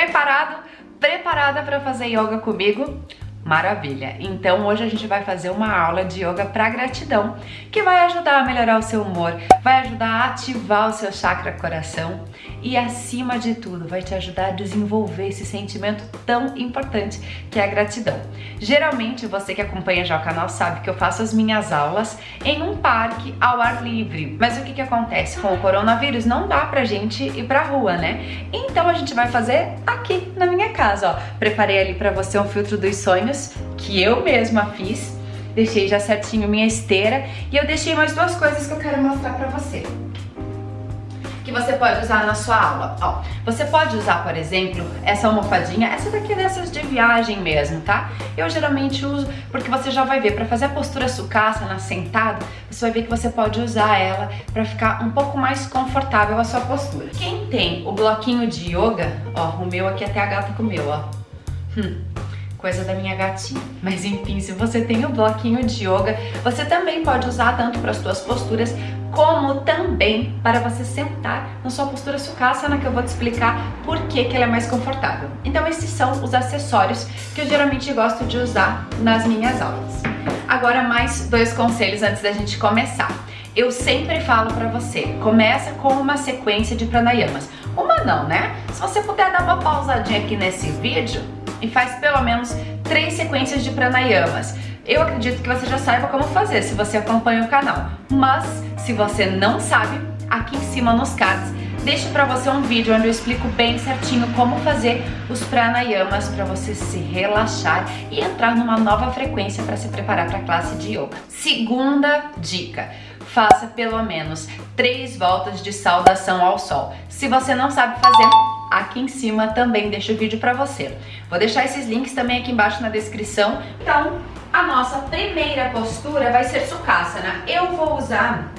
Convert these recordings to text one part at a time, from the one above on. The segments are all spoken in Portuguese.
Preparado? Preparada para fazer yoga comigo? Maravilha! Então hoje a gente vai fazer uma aula de yoga para gratidão, que vai ajudar a melhorar o seu humor, vai ajudar a ativar o seu chakra coração e acima de tudo vai te ajudar a desenvolver esse sentimento tão importante que é a gratidão. Geralmente você que acompanha já o canal sabe que eu faço as minhas aulas em um parque ao ar livre. Mas o que que acontece com o coronavírus? Não dá pra gente ir pra rua, né? Então a gente vai fazer aqui na minha casa, ó. Preparei ali pra você um filtro dos sonhos que eu mesma fiz. Deixei já certinho minha esteira e eu deixei mais duas coisas que eu quero mostrar pra você que você pode usar na sua aula. Ó, você pode usar, por exemplo, essa almofadinha, essa daqui é dessas de viagem mesmo, tá? Eu geralmente uso porque você já vai ver, para fazer a postura sucaça, sentado, você vai ver que você pode usar ela para ficar um pouco mais confortável a sua postura. Quem tem o bloquinho de yoga, ó, o meu aqui até a gata comeu, ó. Hum coisa da minha gatinha. Mas enfim, se você tem o bloquinho de yoga, você também pode usar tanto para as suas posturas como também para você sentar na sua postura sucassana, que eu vou te explicar por que, que ela é mais confortável. Então esses são os acessórios que eu geralmente gosto de usar nas minhas aulas. Agora mais dois conselhos antes da gente começar. Eu sempre falo para você, começa com uma sequência de pranayamas. Uma não, né? Se você puder dar uma pausadinha aqui nesse vídeo e faz pelo menos três sequências de pranayamas. Eu acredito que você já saiba como fazer se você acompanha o canal, mas se você não sabe, aqui em cima nos cards deixo para você um vídeo onde eu explico bem certinho como fazer os pranayamas para você se relaxar e entrar numa nova frequência para se preparar para a classe de yoga. Segunda dica, faça pelo menos três voltas de saudação ao sol. Se você não sabe fazer, aqui em cima também deixo o vídeo para você. Vou deixar esses links também aqui embaixo na descrição. Então, a nossa primeira postura vai ser Sukhasana. Eu vou usar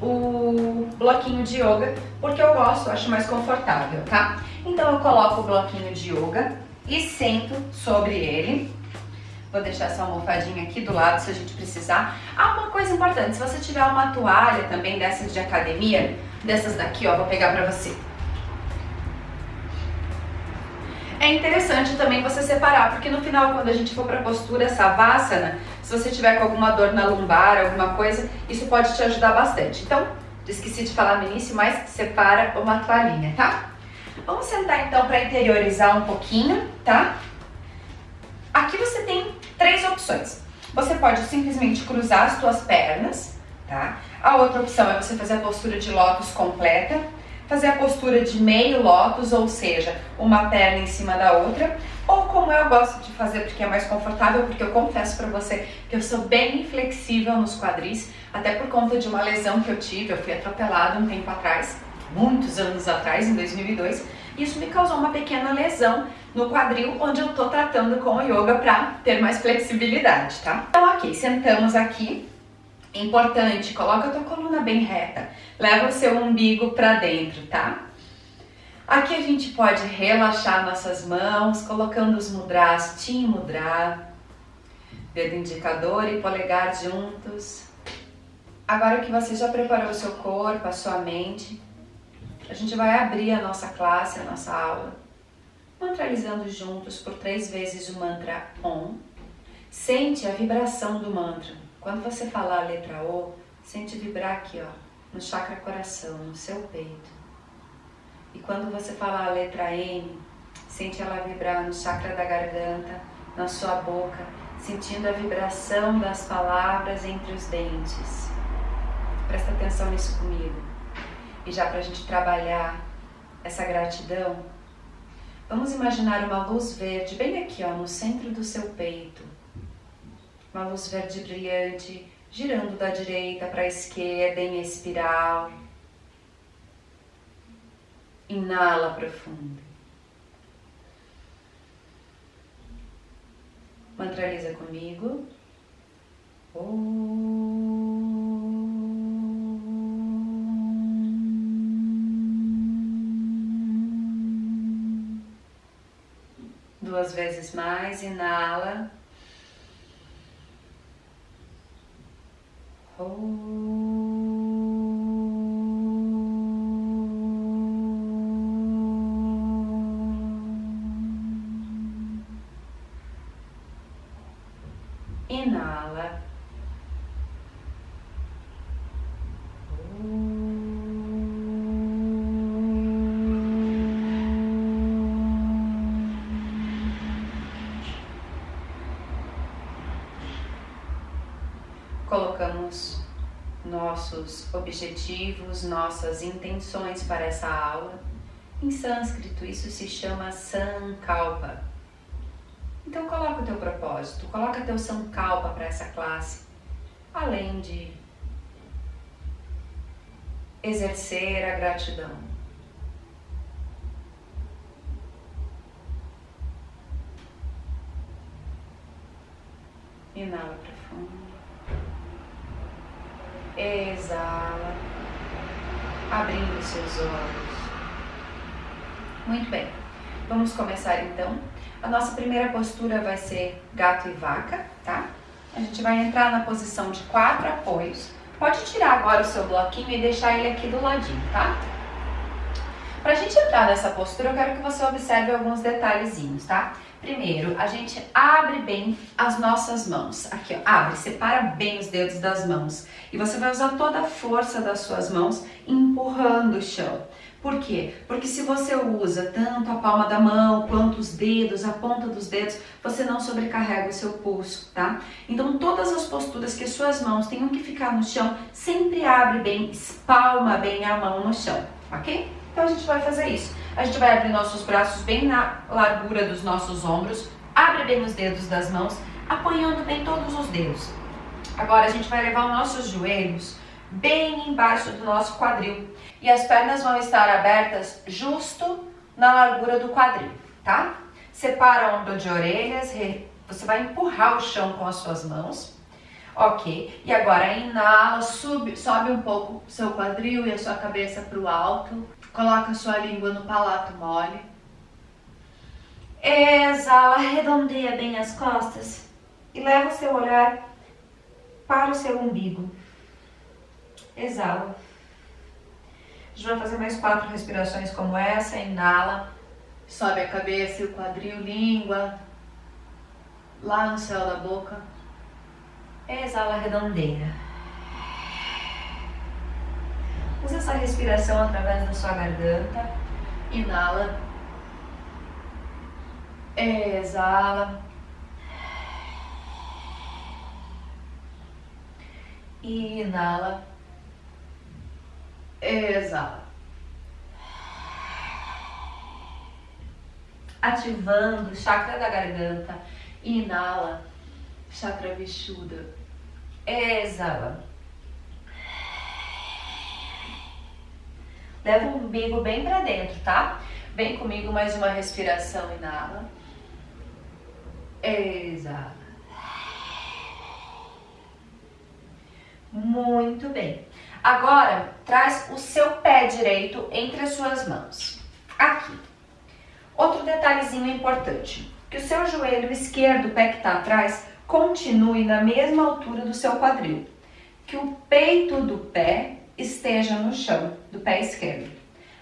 o bloquinho de yoga porque eu gosto, acho mais confortável, tá? Então eu coloco o bloquinho de yoga e sento sobre ele. Vou deixar essa almofadinha aqui do lado se a gente precisar. Ah, uma coisa importante, se você tiver uma toalha também dessas de academia, dessas daqui, ó, vou pegar pra você. É interessante também você separar, porque no final, quando a gente for para a postura Savasana, se você tiver com alguma dor na lombar, alguma coisa, isso pode te ajudar bastante. Então, esqueci de falar no início, mas separa uma toalhinha, tá? Vamos sentar então para interiorizar um pouquinho, tá? Aqui você tem três opções. Você pode simplesmente cruzar as suas pernas, tá? A outra opção é você fazer a postura de lótus completa, fazer a postura de meio lótus, ou seja, uma perna em cima da outra, ou como eu gosto de fazer porque é mais confortável, porque eu confesso para você que eu sou bem inflexível nos quadris, até por conta de uma lesão que eu tive, eu fui atropelada um tempo atrás, muitos anos atrás, em 2002, e isso me causou uma pequena lesão no quadril, onde eu tô tratando com o yoga para ter mais flexibilidade, tá? Então, ok, sentamos aqui, Importante, coloca a tua coluna bem reta, leva o seu umbigo para dentro, tá? Aqui a gente pode relaxar nossas mãos, colocando os mudras, Tim Mudra, dedo indicador e polegar juntos. Agora que você já preparou o seu corpo, a sua mente, a gente vai abrir a nossa classe, a nossa aula, mantralizando juntos por três vezes o mantra OM. Sente a vibração do mantra. Quando você falar a letra O, sente vibrar aqui, ó, no chakra coração, no seu peito. E quando você falar a letra N, sente ela vibrar no chakra da garganta, na sua boca, sentindo a vibração das palavras entre os dentes. Presta atenção nisso comigo. E já para a gente trabalhar essa gratidão, vamos imaginar uma luz verde bem aqui, ó, no centro do seu peito uma luz verde brilhante girando da direita para a esquerda em espiral. Inala profundo. Mantraliza comigo. Duas vezes mais, inala. Inala. Colocamos nossos objetivos, nossas intenções para essa aula. Em sânscrito, isso se chama Sankalpa. Então coloca o teu propósito, coloca teu Sankalpa para essa classe, além de exercer a gratidão. Inala profundo. Exala, abrindo seus olhos. Muito bem, vamos começar então. A nossa primeira postura vai ser gato e vaca, tá? A gente vai entrar na posição de quatro apoios. Pode tirar agora o seu bloquinho e deixar ele aqui do ladinho, tá? Pra gente entrar nessa postura, eu quero que você observe alguns detalhezinhos, tá? Primeiro, a gente abre bem as nossas mãos. Aqui, ó, abre, separa bem os dedos das mãos. E você vai usar toda a força das suas mãos empurrando o chão. Por quê? Porque se você usa tanto a palma da mão quanto os dedos, a ponta dos dedos, você não sobrecarrega o seu pulso, tá? Então todas as posturas que as suas mãos tenham que ficar no chão, sempre abre bem, espalma bem a mão no chão, ok? Então a gente vai fazer isso. A gente vai abrir nossos braços bem na largura dos nossos ombros, abre bem os dedos das mãos, apoiando bem todos os dedos. Agora a gente vai levar os nossos joelhos bem embaixo do nosso quadril e as pernas vão estar abertas justo na largura do quadril, tá? Separa o ombro de orelhas, você vai empurrar o chão com as suas mãos, ok? E agora inala, sobe um pouco seu quadril e a sua cabeça para o alto, Coloca sua língua no palato mole. Exala, arredondeia bem as costas e leva o seu olhar para o seu umbigo. Exala. A gente vai fazer mais quatro respirações como essa. Inala, sobe a cabeça e o quadril, língua lá no céu da boca. Exala, arredondeia. Usa essa respiração através da sua garganta. Inala. Exala. Inala. Exala. Ativando o chakra da garganta. Inala. Chakra vishuda. Exala. Leva o umbigo bem para dentro, tá? Vem comigo mais uma respiração, inala. Exala. Muito bem. Agora, traz o seu pé direito entre as suas mãos. Aqui. Outro detalhezinho importante. Que o seu joelho esquerdo, o pé que está atrás, continue na mesma altura do seu quadril. Que o peito do pé esteja no chão do pé esquerdo.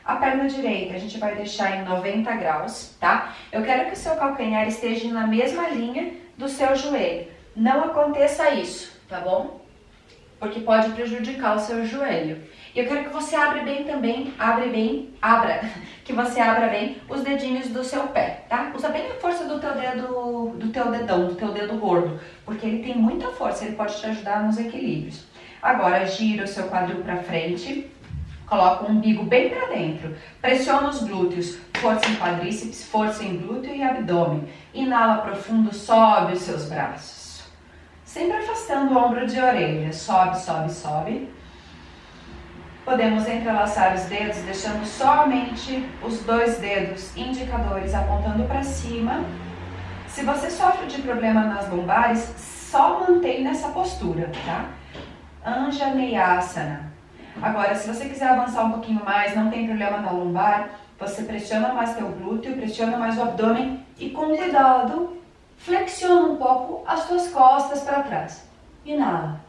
A perna direita a gente vai deixar em 90 graus, tá? Eu quero que o seu calcanhar esteja na mesma linha do seu joelho. Não aconteça isso, tá bom? Porque pode prejudicar o seu joelho. E eu quero que você abra bem também, abre bem, abra, que você abra bem os dedinhos do seu pé, tá? Usa bem a força do teu dedo, do teu dedão, do teu dedo gordo, porque ele tem muita força, ele pode te ajudar nos equilíbrios. Agora gira o seu quadril para frente, coloca o umbigo bem para dentro, pressiona os glúteos, força em quadríceps, força em glúteo e abdômen. Inala profundo, sobe os seus braços. Sempre afastando o ombro de orelha, sobe, sobe, sobe. Podemos entrelaçar os dedos, deixando somente os dois dedos indicadores apontando para cima. Se você sofre de problema nas lombares, só mantém nessa postura, tá? Anjaneyasana. Agora, se você quiser avançar um pouquinho mais, não tem problema na lombar, você pressiona mais teu glúteo, pressiona mais o abdômen e com cuidado flexiona um pouco as tuas costas para trás. Inala.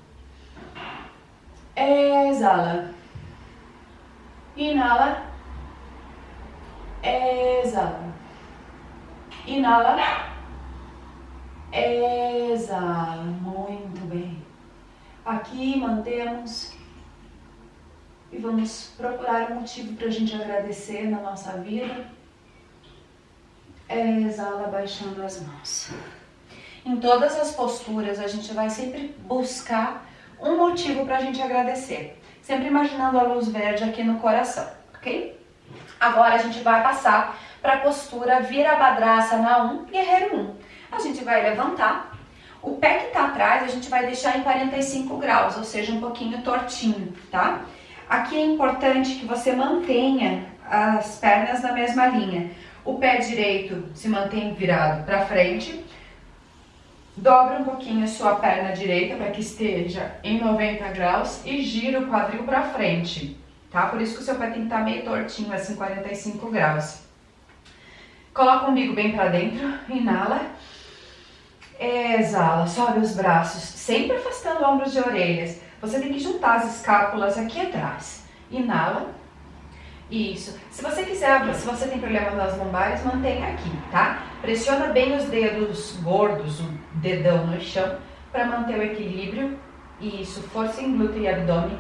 Exala. Inala. Exala. Inala. Exala. Muito Aqui mantemos e vamos procurar um motivo para a gente agradecer na nossa vida. Exala baixando as mãos. Em todas as posturas a gente vai sempre buscar um motivo para a gente agradecer. Sempre imaginando a luz verde aqui no coração, ok? Agora a gente vai passar para a postura Virabhadrasana na 1, Guerreiro 1. A gente vai levantar, o pé que atrás a gente vai deixar em 45 graus, ou seja, um pouquinho tortinho, tá? Aqui é importante que você mantenha as pernas na mesma linha. O pé direito se mantém virado para frente. Dobra um pouquinho sua perna direita para que esteja em 90 graus e gira o quadril para frente, tá? Por isso que o seu pé tem que estar tá meio tortinho, assim, 45 graus. Coloca o umbigo bem para dentro, inala. Exala, sobe os braços, sempre afastando ombros de orelhas. Você tem que juntar as escápulas aqui atrás. Inala. Isso. Se você quiser, se você tem problema nas lombares, mantenha aqui, tá? Pressiona bem os dedos gordos, o dedão no chão, para manter o equilíbrio. Isso, força em glúteo e abdômen.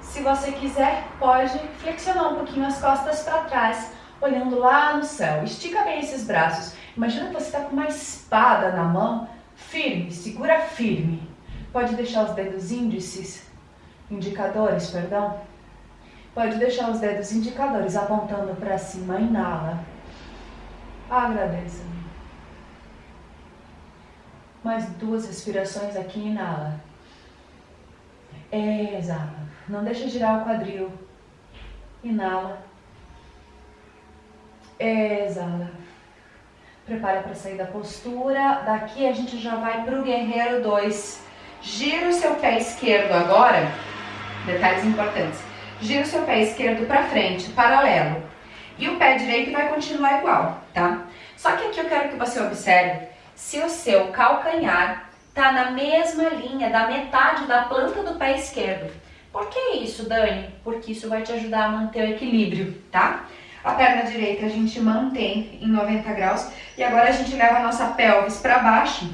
Se você quiser, pode flexionar um pouquinho as costas para trás, olhando lá no céu. Estica bem esses braços. Imagina que você está com uma espada na mão, firme, segura firme. Pode deixar os dedos índices, indicadores, perdão. Pode deixar os dedos indicadores apontando para cima. Inala. Agradeça. Mais duas respirações aqui. Inala. Exala. Não deixa girar o quadril. Inala. Exala. Prepara para sair da postura. Daqui a gente já vai para o guerreiro 2. Gira o seu pé esquerdo agora, detalhes importantes. Gira o seu pé esquerdo para frente, paralelo. E o pé direito vai continuar igual, tá? Só que aqui eu quero que você observe se o seu calcanhar tá na mesma linha da metade da planta do pé esquerdo. Por que isso, Dani? Porque isso vai te ajudar a manter o equilíbrio, tá? A perna direita a gente mantém em 90 graus e agora a gente leva a nossa pelvis para baixo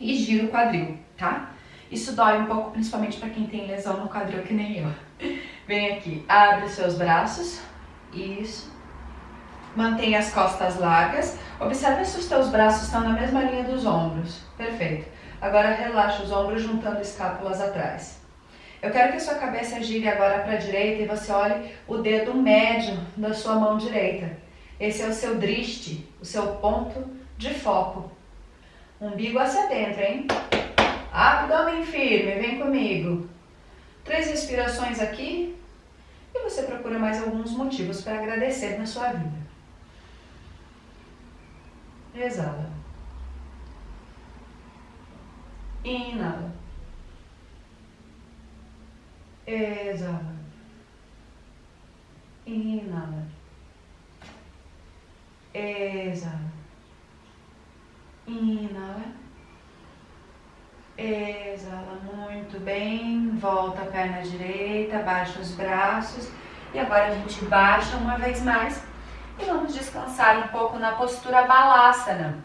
e gira o quadril tá? Isso dói um pouco, principalmente para quem tem lesão no quadril, que nem eu. Vem aqui, abre os seus braços, isso. Mantenha as costas largas. Observe se os teus braços estão na mesma linha dos ombros. Perfeito. Agora relaxa os ombros juntando escápulas atrás. Eu quero que a sua cabeça gire agora para a direita e você olhe o dedo médio da sua mão direita. Esse é o seu driste, o seu ponto de foco. Umbigo hacia dentro, hein? Abdômen firme, vem comigo. Três respirações aqui e você procura mais alguns motivos para agradecer na sua vida. Exala. Inala. Exala. Inala. Exala. Inala. Exala muito bem, volta a perna direita, baixa os braços e agora a gente baixa uma vez mais e vamos descansar um pouco na postura balasana.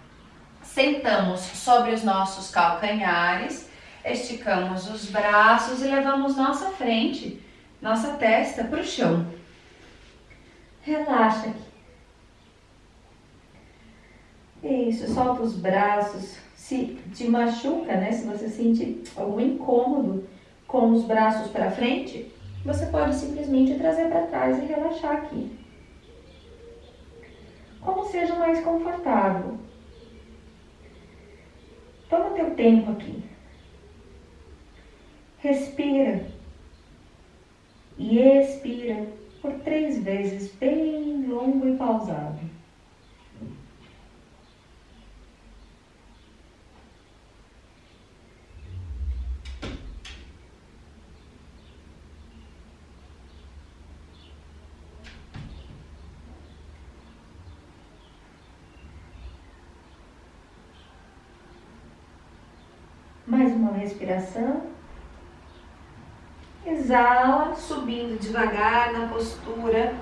Sentamos sobre os nossos calcanhares, esticamos os braços e levamos nossa frente, nossa testa para o chão. Relaxa aqui. Isso, solta os braços, se te machuca, né? Se você sente algum incômodo com os braços para frente, você pode simplesmente trazer para trás e relaxar aqui. Como seja mais confortável. Toma teu tempo aqui. Respira e expira por três vezes, bem longo e pausado. Mais uma respiração. Exala, subindo devagar na postura.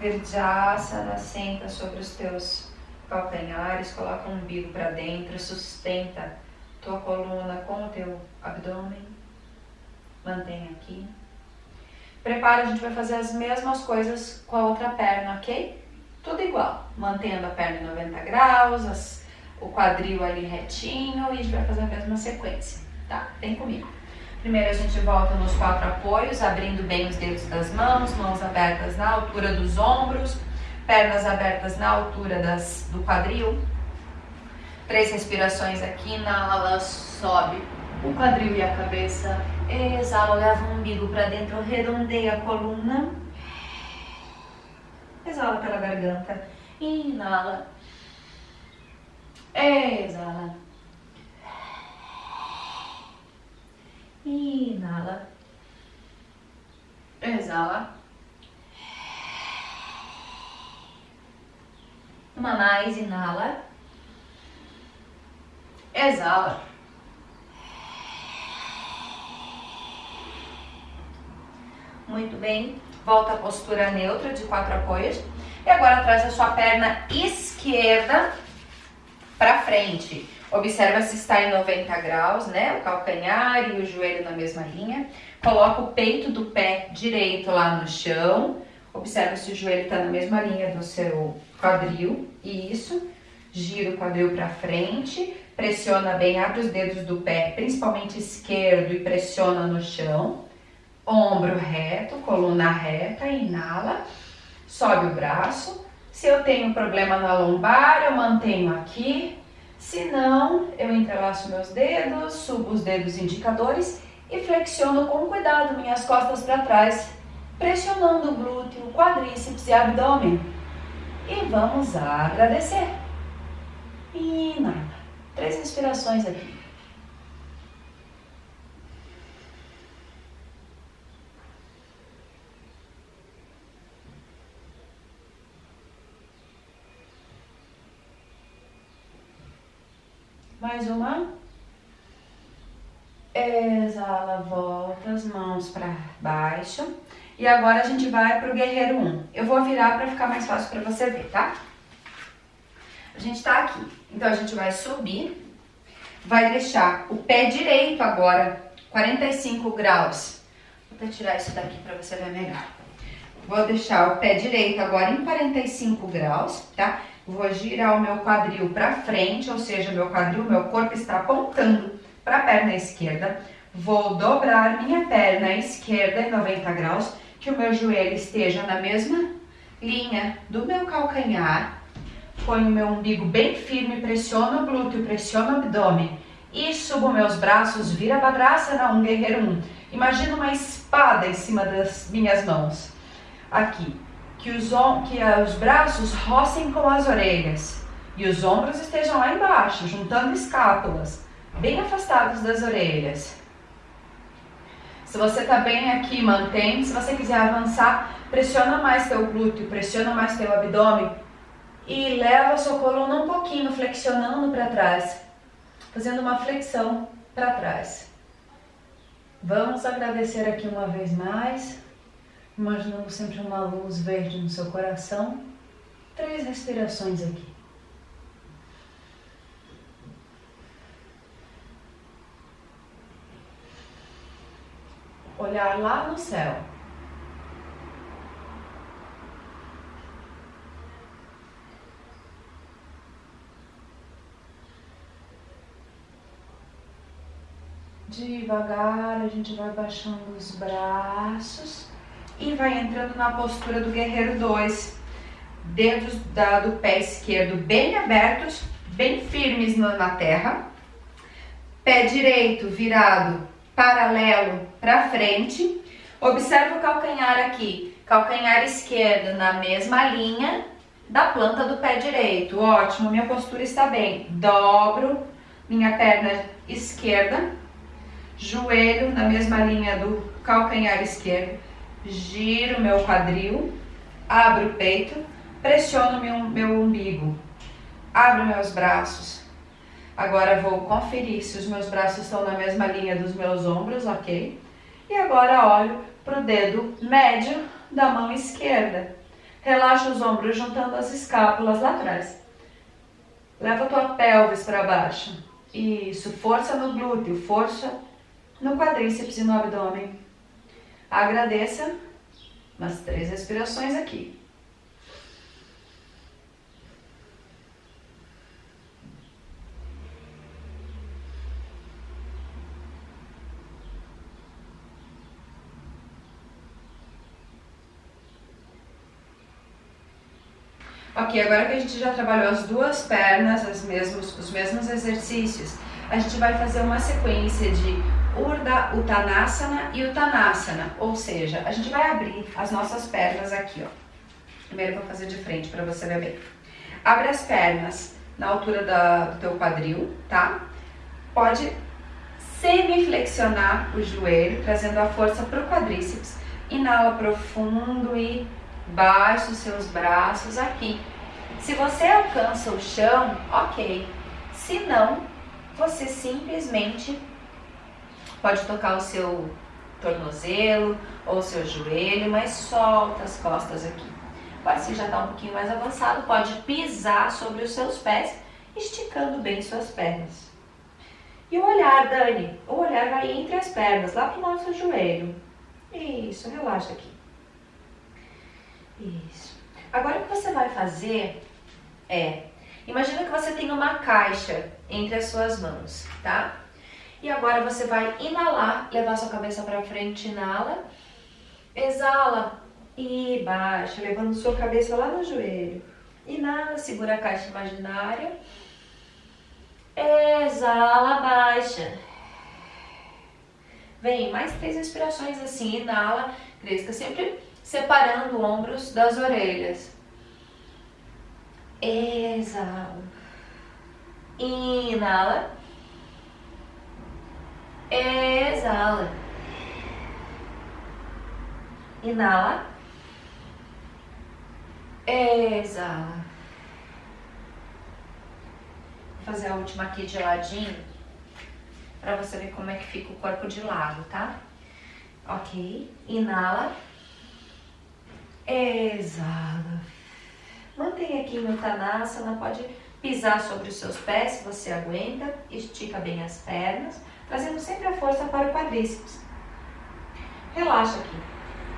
Verjasana, senta sobre os teus calcanhares, coloca o umbigo para dentro, sustenta tua coluna com o teu abdômen. Mantém aqui. Prepara, a gente vai fazer as mesmas coisas com a outra perna, ok? Tudo igual. Mantendo a perna em 90 graus, as, o quadril ali retinho e a gente vai fazer a mesma sequência, tá? Vem comigo. Primeiro a gente volta nos quatro apoios, abrindo bem os dedos das mãos, mãos abertas na altura dos ombros, pernas abertas na altura das, do quadril. Três respirações aqui, inala, sobe o quadril e a cabeça. Exala, leva o umbigo para dentro, redondeia a coluna. Exala pela garganta. Inala. Exala. Inala. Exala. Uma mais, inala. Exala. Muito bem. Volta à postura neutra de quatro apoios. E agora traz a sua perna esquerda para frente. Observa se está em 90 graus, né? O calcanhar e o joelho na mesma linha. Coloca o peito do pé direito lá no chão. Observa se o joelho está na mesma linha do seu quadril. Isso. Gira o quadril para frente. Pressiona bem, abre os dedos do pé, principalmente esquerdo, e pressiona no chão. Ombro reto, coluna reta, inala. Sobe o braço. Se eu tenho problema na lombar, eu mantenho aqui se não, eu entrelaço meus dedos, subo os dedos indicadores e flexiono com cuidado minhas costas para trás, pressionando o glúteo, quadríceps e abdômen. E vamos agradecer. Inala. Três respirações aqui. Mais uma. Exala, volta as mãos para baixo. E agora a gente vai pro guerreiro 1. Eu vou virar para ficar mais fácil para você ver, tá? A gente tá aqui. Então a gente vai subir. Vai deixar o pé direito agora 45 graus. Vou até tirar isso daqui para você ver melhor. Vou deixar o pé direito agora em 45 graus, tá? Vou girar o meu quadril para frente, ou seja, meu quadril, meu corpo está apontando para a perna esquerda. Vou dobrar minha perna esquerda em 90 graus, que o meu joelho esteja na mesma linha do meu calcanhar. Ponho o meu umbigo bem firme, pressiono o glúteo, pressiono o abdômen e subo meus braços, vira Badrasana, um guerreiro um. Imagina uma espada em cima das minhas mãos. Aqui que os, que os braços rocem com as orelhas e os ombros estejam lá embaixo, juntando escápulas, bem afastados das orelhas. Se você está bem aqui, mantém. Se você quiser avançar, pressiona mais teu glúteo, pressiona mais teu abdômen e leva a sua coluna um pouquinho, flexionando para trás, fazendo uma flexão para trás. Vamos agradecer aqui uma vez mais imaginando sempre uma luz verde no seu coração. Três respirações aqui. Olhar lá no céu. Devagar a gente vai baixando os braços e vai entrando na postura do guerreiro 2. Dedos da, do pé esquerdo bem abertos, bem firmes na terra. Pé direito virado paralelo para frente. Observa o calcanhar aqui. Calcanhar esquerdo na mesma linha da planta do pé direito. Ótimo, minha postura está bem. Dobro minha perna esquerda, joelho na mesma linha do calcanhar esquerdo giro meu quadril, abro o peito, pressiono meu, meu umbigo, abro meus braços. Agora vou conferir se os meus braços estão na mesma linha dos meus ombros, ok? E agora olho para o dedo médio da mão esquerda. Relaxa os ombros juntando as escápulas lá atrás. Leva tua pelvis para baixo. Isso, força no glúteo, força no quadríceps e no abdômen. Agradeça umas três respirações aqui. Ok, agora que a gente já trabalhou as duas pernas, as mesmos, os mesmos exercícios, a gente vai fazer uma sequência de Urdha Uttanasana e Uttanasana, ou seja, a gente vai abrir as nossas pernas aqui, ó. Primeiro eu vou fazer de frente para você ver bem. Abre as pernas na altura da, do teu quadril, tá? Pode semi-flexionar o joelho, trazendo a força para o quadríceps. Inala profundo e baixe os seus braços aqui. Se você alcança o chão, ok. Se não, você simplesmente pode tocar o seu tornozelo ou o seu joelho, mas solta as costas aqui. Agora, se já está um pouquinho mais avançado, pode pisar sobre os seus pés, esticando bem suas pernas. E o olhar, Dani, o olhar vai entre as pernas, lá para o nosso joelho. Isso, relaxa aqui. Isso. Agora o que você vai fazer é, imagina que você tem uma caixa entre as suas mãos, tá? E agora você vai inalar, levar sua cabeça para frente, inala, exala e baixa, levando sua cabeça lá no joelho. Inala, segura a caixa imaginária, exala, baixa. Vem, mais três respirações assim, inala, cresca sempre separando ombros das orelhas. Exala. Inala. Exala. Inala. Exala. Vou fazer a última aqui de ladinho para você ver como é que fica o corpo de lado, tá? Ok. Inala. Exala. Mantenha aqui no Uttanasana, pode pisar sobre os seus pés se você aguenta, estica bem as pernas, trazendo sempre a força para o quadríceps. Relaxa aqui.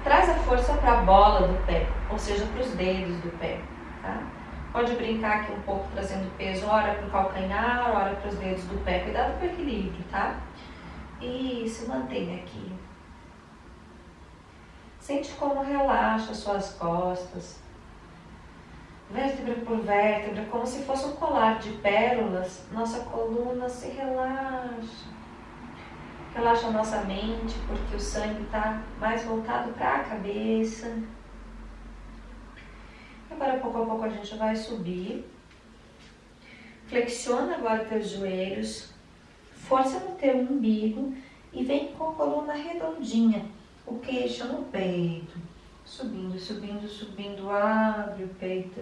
Traz a força para a bola do pé, ou seja, para os dedos do pé, tá? Pode brincar aqui um pouco trazendo peso, ora para o calcanhar, ora para os dedos do pé. Cuidado com o equilíbrio, tá? Isso, mantenha aqui. Sente como relaxa suas costas, vértebra por vértebra, como se fosse um colar de pérolas. Nossa coluna se relaxa. Relaxa a nossa mente, porque o sangue está mais voltado para a cabeça. Agora, pouco a pouco, a gente vai subir. Flexiona agora teus joelhos. Força no teu umbigo e vem com a coluna redondinha o queixo no peito, subindo, subindo, subindo, abre o peito.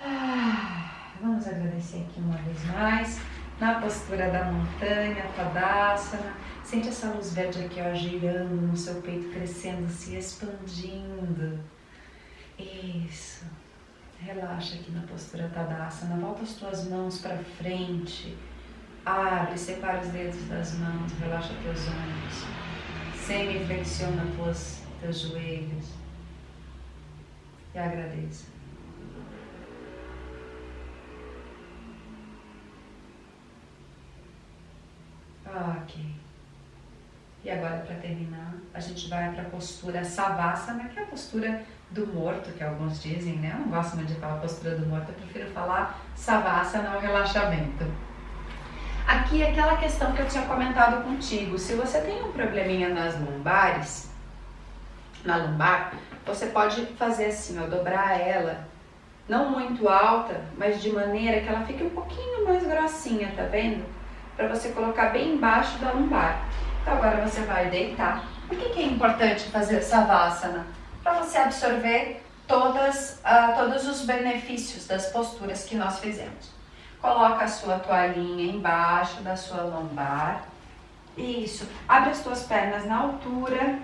Ah, vamos agradecer aqui uma vez mais, na postura da montanha, Tadasana. Sente essa luz verde aqui, ó, girando no seu peito, crescendo, se expandindo. Isso. Relaxa aqui na postura Tadasana. Volta as tuas mãos para frente. Abre, separa os dedos das mãos, relaxa teus ombros. Semi-flexiona teus, joelhos e agradeça. Ok. E agora, para terminar, a gente vai para a postura Savasana, que é a postura do morto, que alguns dizem, né? Eu não gosto muito de falar postura do morto, eu prefiro falar Savasana, o relaxamento. Aqui aquela questão que eu tinha comentado contigo, se você tem um probleminha nas lombares, na lombar, você pode fazer assim, ó, dobrar ela, não muito alta, mas de maneira que ela fique um pouquinho mais grossinha, tá vendo? Para você colocar bem embaixo da lombar. Então agora você vai deitar. Por que, que é importante fazer essa vassana? Para você absorver todas, uh, todos os benefícios das posturas que nós fizemos. Coloca a sua toalhinha embaixo da sua lombar. Isso. Abre as tuas pernas na altura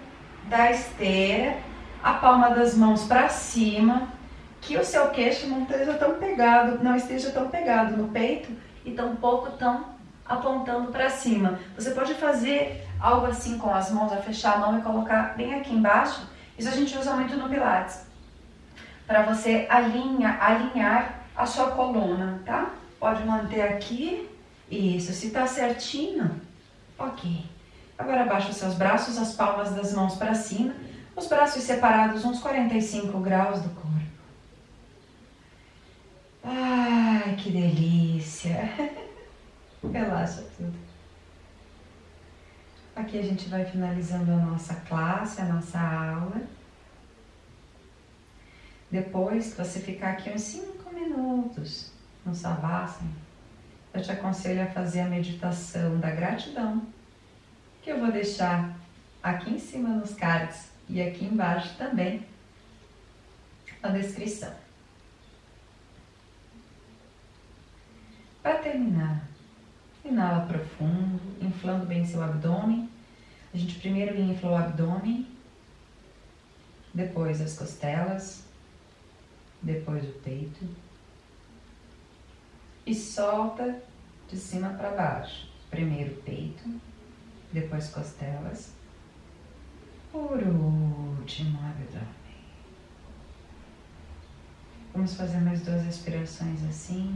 da esteira, a palma das mãos para cima, que o seu queixo não esteja tão pegado, não esteja tão pegado no peito e tampouco estão apontando para cima. Você pode fazer algo assim com as mãos, a fechar a mão e colocar bem aqui embaixo. Isso a gente usa muito no Pilates. Para você alinha, alinhar a sua coluna, tá? Pode manter aqui. Isso, se tá certinho, ok. Agora abaixa os seus braços, as palmas das mãos para cima, os braços separados uns 45 graus do corpo. Ai, que delícia! Relaxa tudo. Aqui a gente vai finalizando a nossa classe, a nossa aula. Depois você ficar aqui uns 5 minutos no Savasana, eu te aconselho a fazer a meditação da gratidão, que eu vou deixar aqui em cima nos cards e aqui embaixo também na descrição. Para terminar, inala profundo, inflando bem seu abdômen. A gente primeiro infla o abdômen, depois as costelas, depois o peito e solta de cima para baixo. Primeiro peito, depois costelas, por último abdômen. Vamos fazer mais duas respirações assim,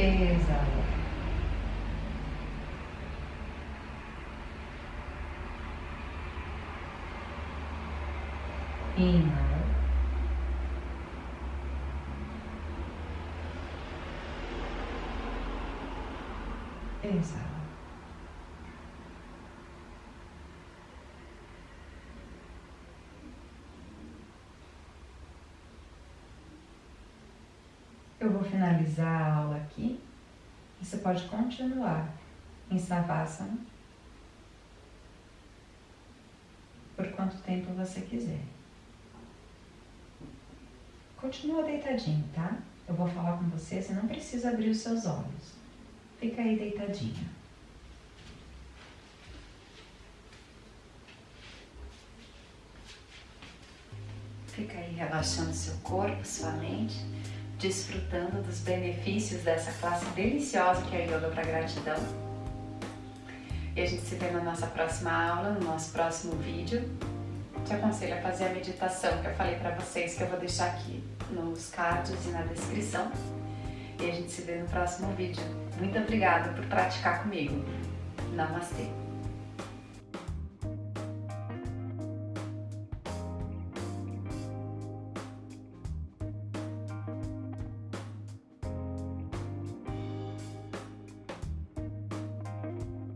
inala. Exala. Inhala. Exala. Eu vou finalizar. Você pode continuar em Savasana por quanto tempo você quiser. Continua deitadinho, tá? Eu vou falar com você, você não precisa abrir os seus olhos. Fica aí deitadinho. Fica aí relaxando seu corpo, sua mente, desfrutando dos benefícios dessa classe deliciosa que é a Yoga para Gratidão. E a gente se vê na nossa próxima aula, no nosso próximo vídeo te aconselho a fazer a meditação que eu falei para vocês, que eu vou deixar aqui nos cards e na descrição. E a gente se vê no próximo vídeo. Muito obrigada por praticar comigo. Namastê!